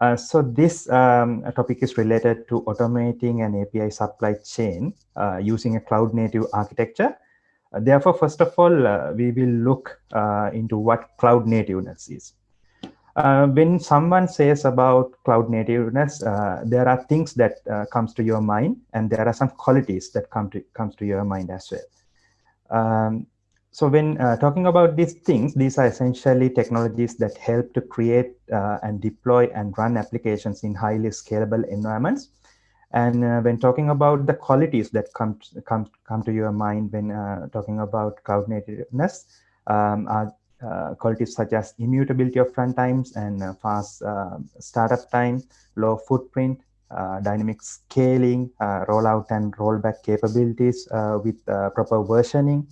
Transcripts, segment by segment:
Uh, so this um, topic is related to automating an API supply chain uh, using a cloud native architecture. Uh, therefore, first of all, uh, we will look into what cloud nativeness is. When someone says about cloud nativeness, there are things that comes to your mind, and there are some qualities that come to comes to your mind as well. Um, so when uh, talking about these things, these are essentially technologies that help to create uh, and deploy and run applications in highly scalable environments. And uh, when talking about the qualities that come to, come, come to your mind when uh, talking about cloud nativeness, um, are uh, qualities such as immutability of runtimes and uh, fast startup time, low footprint, dynamic scaling, rollout and rollback capabilities with proper versioning,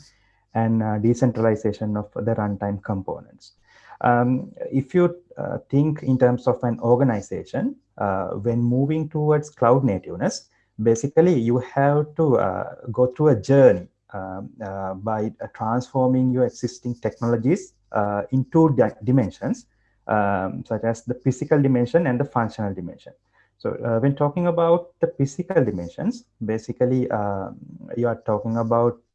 and uh, decentralization of the runtime components. Um, if you uh, think in terms of an organization, uh, when moving towards cloud nativeness, basically you have to uh, go through a journey um, uh, by uh, transforming your existing technologies in two di dimensions, um, such as the physical dimension and the functional dimension. So when talking about the physical dimensions, basically um, you are talking about uh,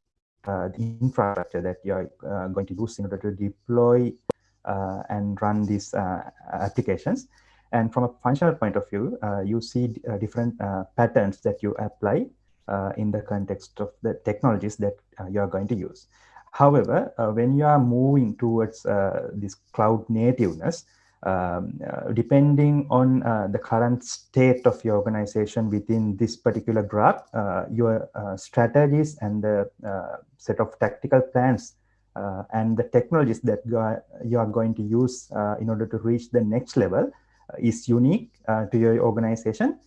Uh, the infrastructure that you're uh, going to use in order to deploy uh, and run these uh, applications. And from a functional point of view, uh, you see different patterns that you apply in the context of the technologies that you're going to use. However, when you are moving towards this cloud nativeness, um, uh, depending on uh, the current state of your organization within this particular graph, uh, your uh, strategies and the uh, set of tactical plans uh, and the technologies that you are, you are going to use in order to reach the next level is unique to your organization.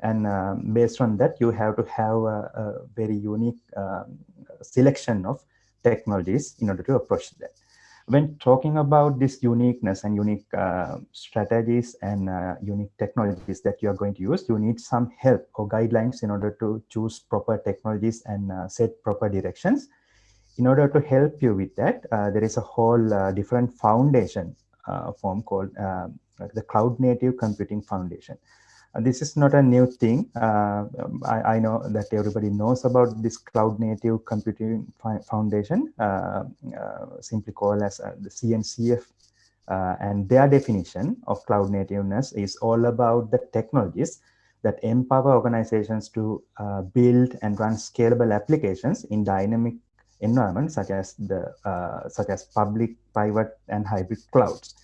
And um, based on that, you have to have a, a very unique um, selection of technologies in order to approach that when talking about this uniqueness and unique uh, strategies and uh, unique technologies that you are going to use, you need some help or guidelines in order to choose proper technologies and uh, set proper directions. In order to help you with that, uh, there is a whole uh, different foundation uh, form called the Cloud Native Computing Foundation. Uh, this is not a new thing. Uh, I, I, know that everybody knows about this Cloud Native Computing Foundation, uh, uh simply called as uh, the CNCF. and their definition of cloud nativeness is all about the technologies that empower organizations to build and run scalable applications in dynamic environments such as the such as public, private, and hybrid clouds.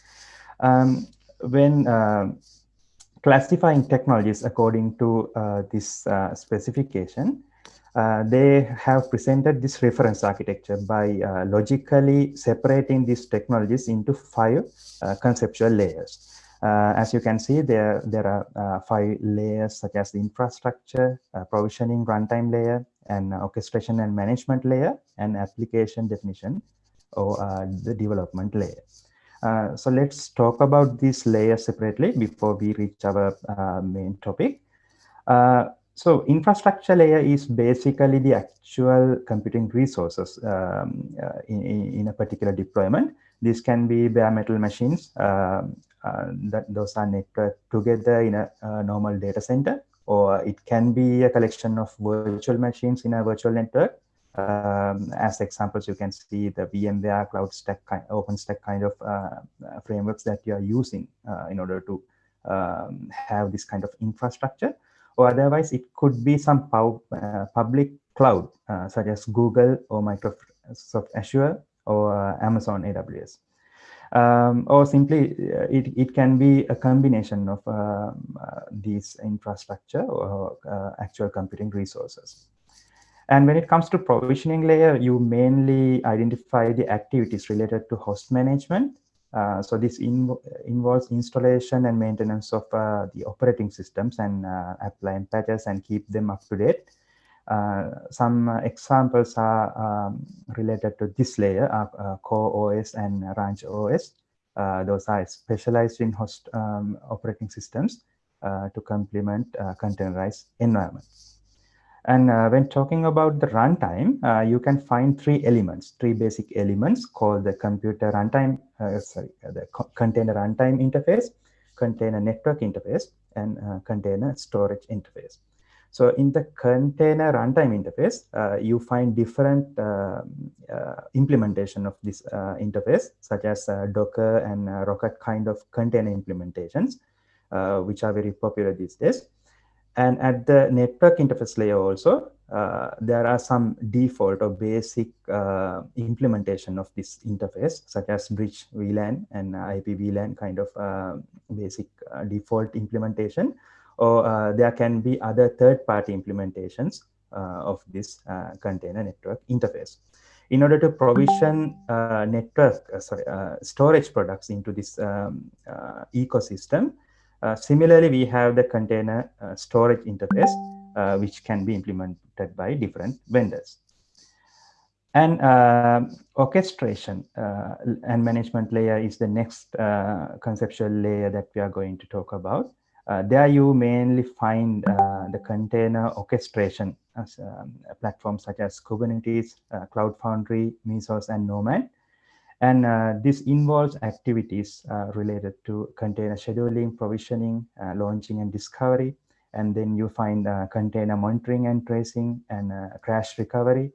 Um, when classifying technologies according to uh, this uh, specification, uh, they have presented this reference architecture by uh, logically separating these technologies into five uh, conceptual layers. Uh, as you can see, there, there are five layers such as the infrastructure, provisioning runtime layer, and orchestration and management layer, and application definition or the development layer. Uh, so let's talk about these layers separately before we reach our uh, main topic. Uh, so infrastructure layer is basically the actual computing resources um, uh, in, in, a particular deployment. This can be bare metal machines um, uh, that those are networked together in a, a normal data center, or it can be a collection of virtual machines in a virtual network um, as examples, you can see the VMware Cloud Stack, OpenStack kind of uh, uh, frameworks that you are using uh, in order to um, have this kind of infrastructure. Or otherwise, it could be some uh, public cloud, uh, such as Google or Microsoft Azure or Amazon AWS. Um, or simply, it, it can be a combination of um, these infrastructure or actual computing resources. And when it comes to provisioning layer, you mainly identify the activities related to host management. Uh, so this in, involves installation and maintenance of uh, the operating systems and uh, applying patches and keep them up to date. Uh, some examples are um, related to this layer of uh, Core OS and Ranch OS. Uh, those are specialized in host um, operating systems to complement containerized environments. And uh, when talking about the runtime, uh, you can find three elements, three basic elements called the computer runtime, uh, sorry, uh, the co container runtime interface, container network interface and container storage interface. So in the container runtime interface, uh, you find different uh, uh, implementation of this uh, interface, such as uh, Docker and uh, Rocket kind of container implementations, which are very popular these days. And at the network interface layer also, there are some default or basic implementation of this interface, such as bridge VLAN and IP VLAN kind of basic default implementation or uh, there can be other third-party implementations uh, of this uh, container network interface. In order to provision network, sorry, storage products into this um, ecosystem, similarly, we have the container storage interface, which can be implemented by different vendors. And uh, orchestration uh, and management layer is the next uh, conceptual layer that we are going to talk about. Uh, there you mainly find uh, the container orchestration as um, platforms such as Kubernetes, uh, Cloud Foundry, Mesos, and Nomad. And uh, this involves activities uh, related to container scheduling, provisioning, uh, launching, and discovery. And then you find container monitoring and tracing and crash recovery.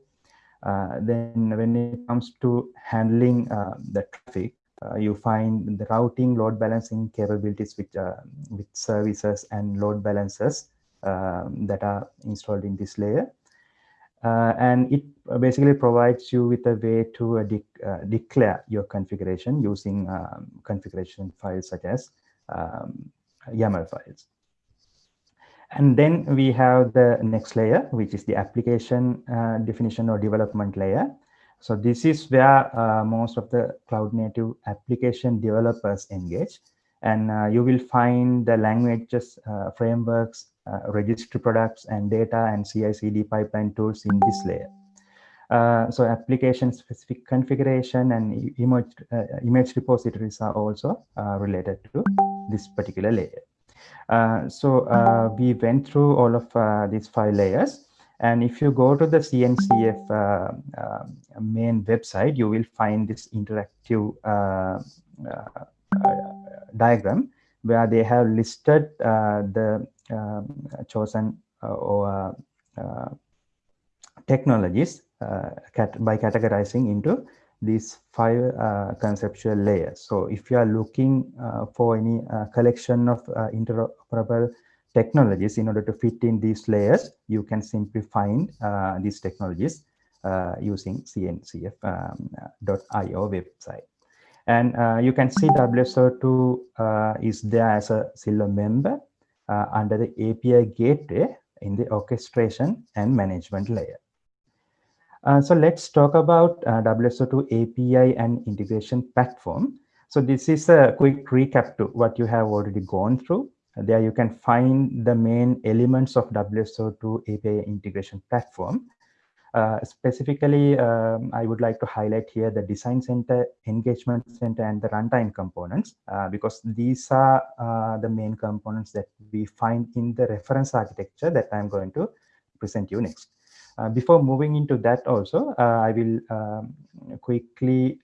then when it comes to handling the traffic, uh, you find the routing load balancing capabilities with, uh, with services and load balancers um, that are installed in this layer. Uh, and it basically provides you with a way to uh, de uh, declare your configuration using um, configuration files such as um, YAML files. And then we have the next layer, which is the application uh, definition or development layer. So this is where uh, most of the cloud native application developers engage. And uh, you will find the languages, uh, frameworks, uh, registry products, and data and CI/CD pipeline tools in this layer. Uh, so application-specific configuration and image, uh, image repositories are also related to this particular layer. so we went through all of these five layers. And if you go to the CNCF uh, uh, main website, you will find this interactive uh, uh, uh diagram where they have listed uh, the um, chosen or technologies cat by categorizing into these five conceptual layers. So if you are looking for any collection of interoperable technologies in order to fit in these layers, you can simply find uh, these technologies uh, using cncf.io um, website. And uh, you can see WSO2 uh, is there as a silver member uh, under the API gateway in the orchestration and management layer. Uh, so let's talk about WSO2 API and integration platform. So this is a quick recap to what you have already gone through. There you can find the main elements of WSO2 API integration platform. Uh, specifically, um, I would like to highlight here the design center, engagement center, and the runtime components, uh, because these are uh, the main components that we find in the reference architecture that I'm going to present you next. Uh, before moving into that also, uh, I will um, quickly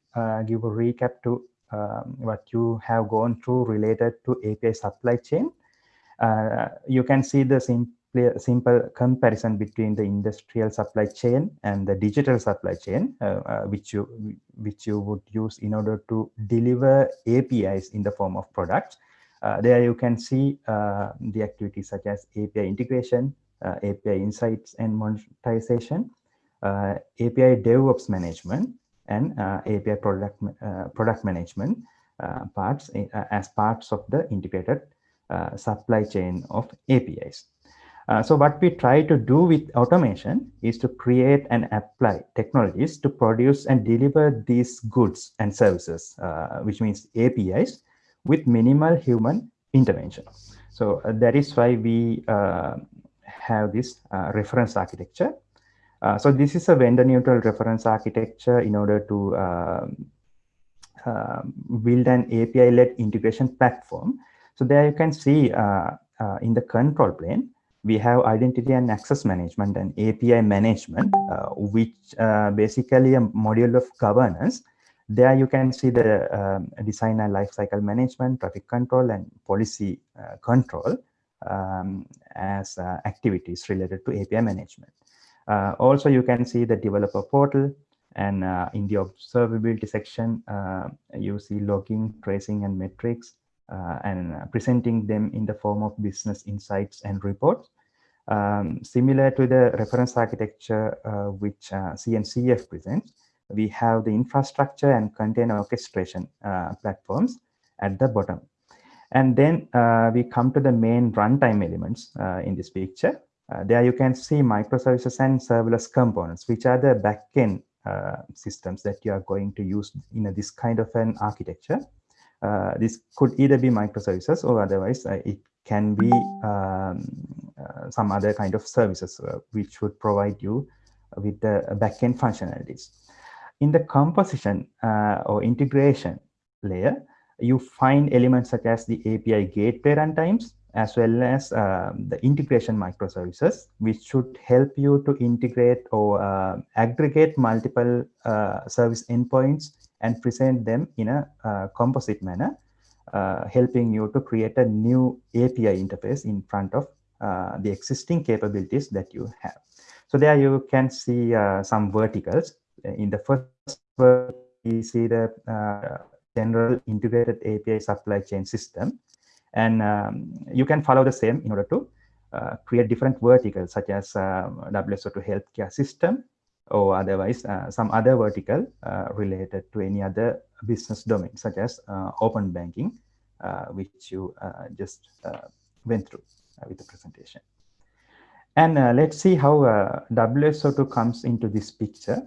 give a recap to um, what you have gone through related to API supply chain you can see the simple, simple comparison between the industrial supply chain and the digital supply chain, uh, uh, which you which you would use in order to deliver APIs in the form of products. there you can see the activities such as API integration, API insights and monetization, API DevOps management, and uh, API product uh, product management uh, parts as parts of the integrated uh, supply chain of APIs. Uh, so what we try to do with automation is to create and apply technologies to produce and deliver these goods and services, uh, which means APIs with minimal human intervention. So uh, that is why we uh, have this uh, reference architecture. so this is a vendor neutral reference architecture in order to um, build an API led integration platform so there you can see in the control plane, we have identity and access management and API management, uh, which basically a module of governance There you can see the um, design and lifecycle management, traffic control, and policy uh, control um, as uh, activities related to API management. Uh, also, you can see the developer portal, and uh, in the observability section, uh, you see logging, tracing, and metrics, uh, and presenting them in the form of business insights and reports. Um, similar to the reference architecture which CNCF presents, we have the infrastructure and container orchestration uh, platforms at the bottom. And then uh, we come to the main runtime elements uh, in this picture. Uh, there you can see microservices and serverless components, which are the backend uh, systems that you are going to use in a, this kind of an architecture. Uh, this could either be microservices or otherwise it can be um, some other kind of services which would provide you with the backend functionalities. In the composition uh, or integration layer, you find elements such as the API gateway runtimes, as well as um, the integration microservices, which should help you to integrate or uh, aggregate multiple uh, service endpoints and present them in a uh, composite manner, uh, helping you to create a new API interface in front of uh, the existing capabilities that you have. So there you can see some verticals in the first we see the uh, general integrated API supply chain system. And um, you can follow the same in order to uh, create different verticals such as uh, WSO2 healthcare system or otherwise uh, some other vertical uh, related to any other business domain such as uh, open banking, uh, which you uh, just uh, went through with the presentation. And let's see how WSO2 comes into this picture.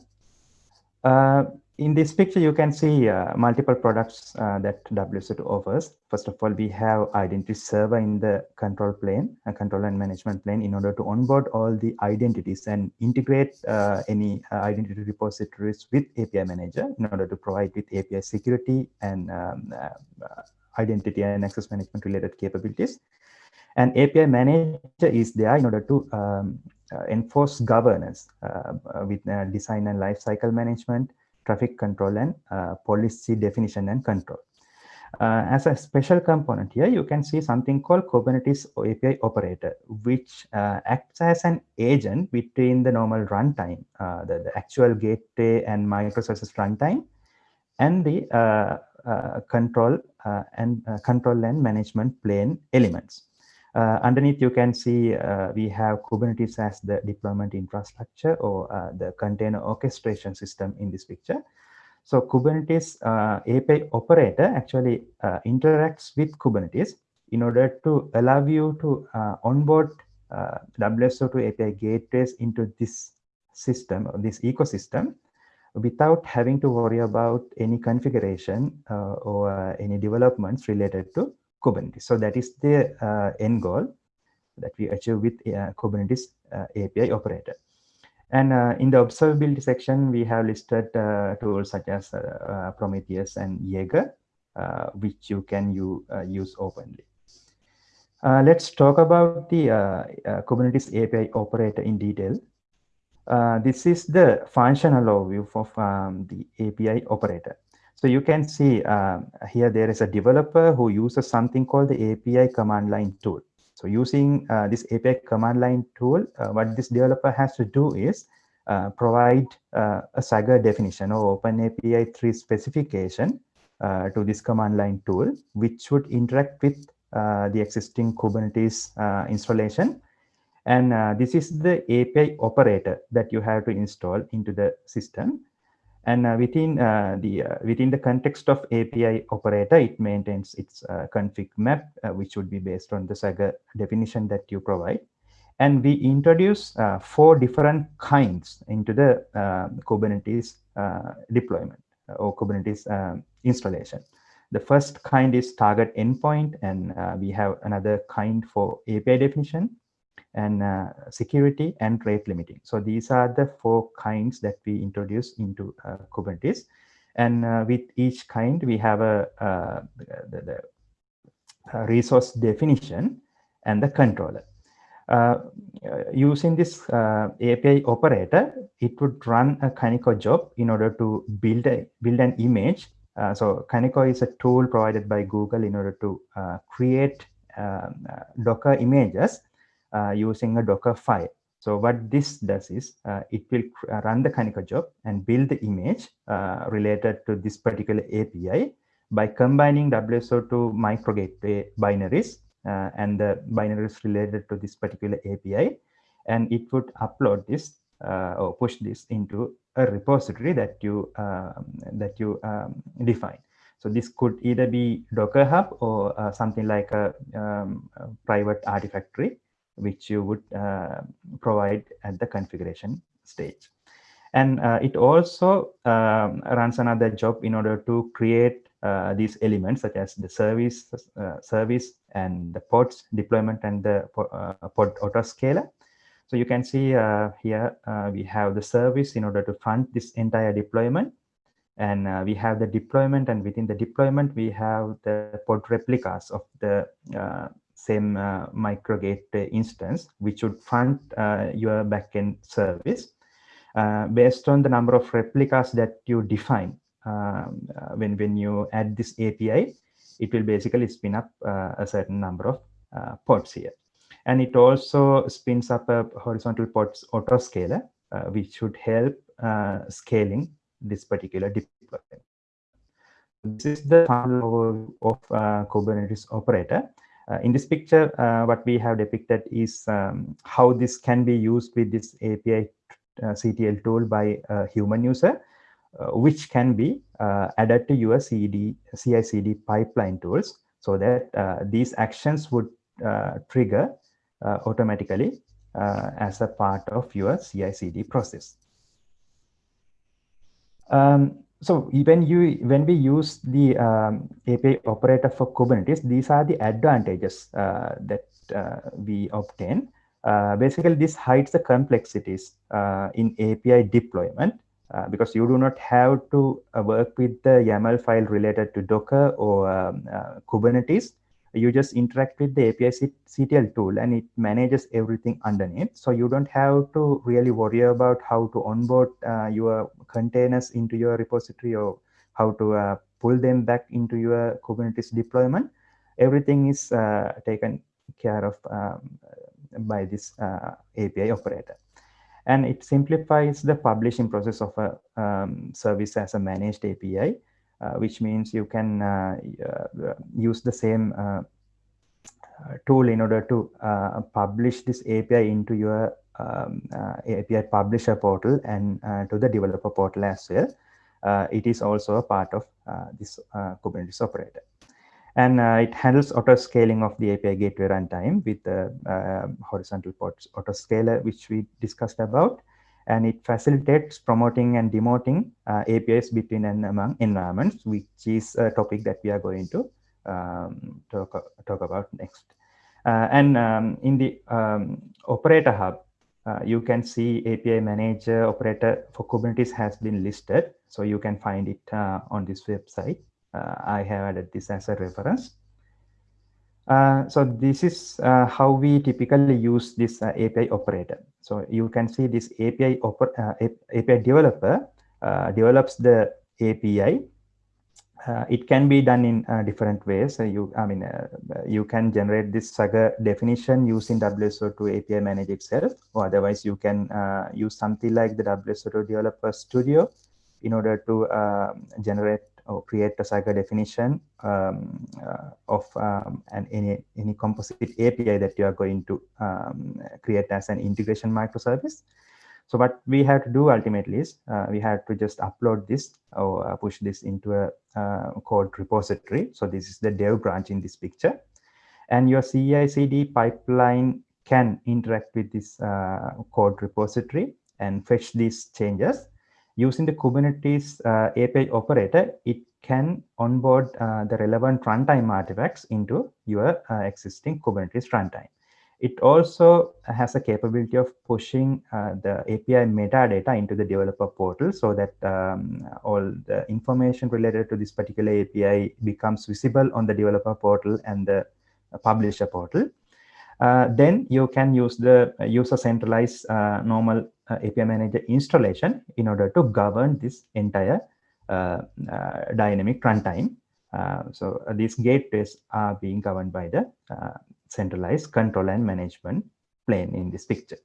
In this picture, you can see uh, multiple products uh, that WSO2 offers. First of all, we have identity server in the control plane, a control and management plane in order to onboard all the identities and integrate uh, any uh, identity repositories with API manager in order to provide with API security and um, uh, identity and access management related capabilities. And API manager is there in order to um, uh, enforce governance with design and lifecycle management, traffic control, and policy definition and control. Uh, as a special component here, you can see something called Kubernetes API operator, which uh, acts as an agent between the normal runtime, uh, the, the, actual gateway and microservices runtime, and the control and control and management plane elements. Uh, underneath, you can see uh, we have Kubernetes as the deployment infrastructure or uh, the container orchestration system in this picture. So Kubernetes uh, API operator actually uh, interacts with Kubernetes in order to allow you to uh, onboard WSO2 API gateways into this system or this ecosystem without having to worry about any configuration or any developments related to Kubernetes. So that is the uh, end goal that we achieve with uh, Kubernetes uh, API operator. And in the observability section, we have listed tools such as Prometheus and Jaeger, which you can you, use openly. Uh, let's talk about the uh, uh, Kubernetes API operator in detail. this is the functional overview of um, the API operator. So you can see uh, here there is a developer who uses something called the API command line tool. So using uh, this API command line tool, uh, what this developer has to do is uh, provide uh, a Swagger definition or OpenAPI 3 specification uh, to this command line tool, which would interact with the existing Kubernetes installation. And this is the API operator that you have to install into the system. And uh, within uh, the uh, within the context of API operator, it maintains its uh, config map, uh, which would be based on the Swagger definition that you provide. And we introduce uh, four different kinds into the Kubernetes deployment or Kubernetes installation. The first kind is target endpoint, and we have another kind for API definition and uh, security and rate limiting. So these are the four kinds that we introduce into uh, Kubernetes. And uh, with each kind, we have a, uh, the, the, resource definition and the controller. Uh, using this uh, API operator, it would run a Kaniko job in order to build a build an image. Uh, so Kaniko is a tool provided by Google in order to uh, create um, uh, Docker images uh, using a Docker file. So what this does is it will run the Kaniko job and build the image related to this particular API by combining WSO2 microgateway binaries uh, and the binaries related to this particular API, and it would upload this uh, or push this into a repository that you um, that you um, define. So this could either be Docker Hub or uh, something like a, um, a, private artifactory, which you would uh, provide at the configuration stage. And uh, it also um, runs another job in order to create uh, these elements such as the service, uh, service and the pods deployment and the uh, pod autoscaler. So you can see here we have the service in order to fund this entire deployment and uh, we have the deployment and within the deployment we have the pod replicas of the uh, same uh, microgate instance which would fund your backend service based on the number of replicas that you define um, uh, when, when you add this API, it will basically spin up uh, a certain number of uh, pods here. And it also spins up a horizontal pods autoscaler, which should help scaling this particular deployment. This is the overview of uh, Kubernetes operator. Uh, in this picture, uh, what we have depicted is um, how this can be used with this API CTL tool by a human user. Uh, which can be uh, added to your CD, CI/CD pipeline tools so that uh, these actions would trigger automatically as a part of your CI/CD process. Um, so when you when we use the um, API operator for Kubernetes, these are the advantages uh, that uh, we obtain. Uh, basically, this hides the complexities in API deployment uh, because you do not have to uh, work with the YAML file related to Docker or um, uh, Kubernetes. You just interact with the API CTL tool and it manages everything underneath. So you don't have to really worry about how to onboard uh, your containers into your repository or how to uh, pull them back into your Kubernetes deployment. Everything is taken care of um, by this API operator and it simplifies the publishing process of a um, service as a managed API, uh, which means you can uh, uh, use the same uh, tool in order to uh, publish this API into your um, uh, API publisher portal and to the developer portal as well. it is also a part of this Kubernetes operator and uh, it handles auto scaling of the API gateway runtime with the uh, horizontal ports auto scaler, which we discussed about. And it facilitates promoting and demoting uh, APIs between and among environments, which is a topic that we are going to um, talk, talk about next. Uh, and um, in the um, operator hub, uh, you can see API manager operator for Kubernetes has been listed. So you can find it uh, on this website. Uh, I have added this as a reference. Uh, so this is how we typically use this API operator. So you can see this API, uh, API developer uh, develops the API. Uh, it can be done in uh, different ways. So you, I mean, uh, you can generate this Swagger definition using WSO2 API Manager itself, or otherwise you can use something like the WSO2 Developer Studio in order to generate or create a Swagger definition um, uh, of um, an, any, any composite API that you are going to um, create as an integration microservice. So what we have to do ultimately is uh, we have to just upload this or uh, push this into a uh, code repository. So this is the dev branch in this picture. And your CI/CD pipeline can interact with this uh, code repository and fetch these changes using the Kubernetes uh, API operator, it can onboard uh, the relevant runtime artifacts into your uh, existing Kubernetes runtime. It also has a capability of pushing the API metadata into the developer portal so that um, all the information related to this particular API becomes visible on the developer portal and the publisher portal. uh, then you can use the user centralized uh, normal API manager installation in order to govern this entire uh, uh, dynamic runtime. so these gateways are being governed by the centralized control and management plane in this picture.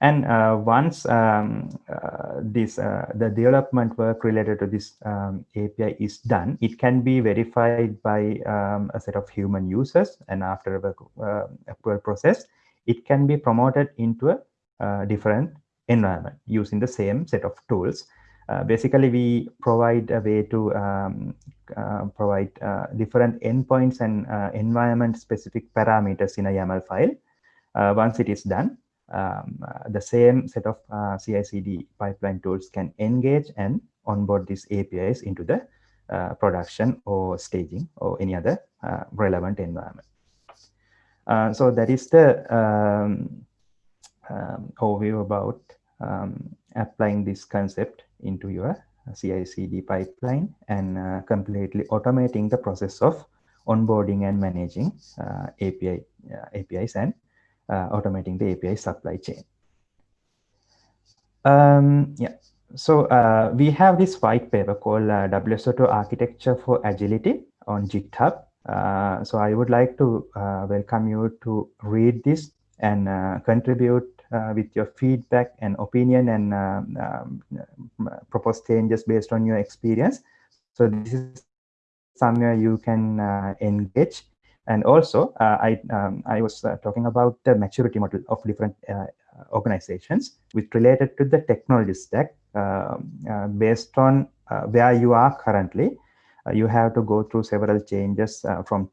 And uh, once um, uh, this uh, the development work related to this um, API is done, it can be verified by um, a set of human users. And after uh, approval process, it can be promoted into a uh, different environment using the same set of tools. Uh, basically, we provide a way to um, provide different endpoints and environment-specific parameters in a YAML file. once it is done, um, uh, the same set of uh, CI/CD pipeline tools can engage and onboard these APIs into the uh, production or staging or any other uh, relevant environment. Uh, so that is the um, um, overview about um, applying this concept into your CI/CD pipeline and uh, completely automating the process of onboarding and managing API APIs and uh, automating the API supply chain. Um, yeah, so uh, we have this white paper called uh, WSO2 Architecture for Agility on GitHub. Uh, so I would like to uh, welcome you to read this and uh, contribute with your feedback and opinion and um, um, propose changes based on your experience. So this is somewhere you can engage and also, uh, I, um, I was uh, talking about the maturity model of different uh, organizations, which related to the technology stack based on where you are currently. you have to go through several changes from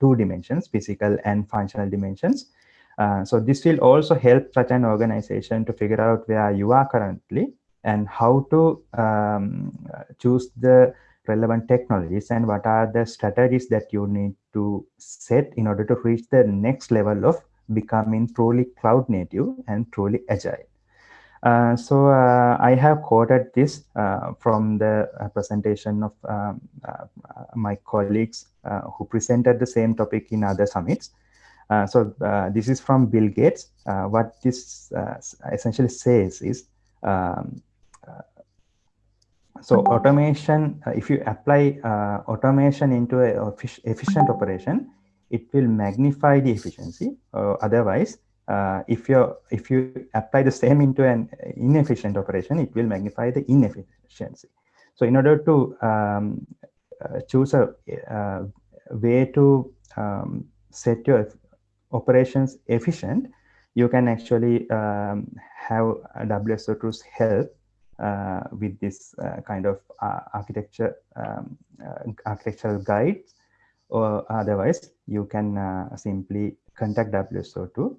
two dimensions, physical and functional dimensions. Uh, so this will also help such an organization to figure out where you are currently and how to um, choose the relevant technologies and what are the strategies that you need to set in order to reach the next level of becoming truly cloud native and truly agile. Uh, so uh, I have quoted this uh, from the uh, presentation of um, uh, my colleagues who presented the same topic in other summits. So this is from Bill Gates. what this essentially says is um, so automation, uh, if you apply uh, automation into an efficient operation, it will magnify the efficiency. Uh, otherwise, uh, if you if you apply the same into an inefficient operation, it will magnify the inefficiency. So in order to um, uh, choose a, uh, way to um, set your operations efficient, you can actually um, have WSO2's help uh, with this uh, kind of uh, architecture um, architectural guides. Or otherwise you can simply contact WSO2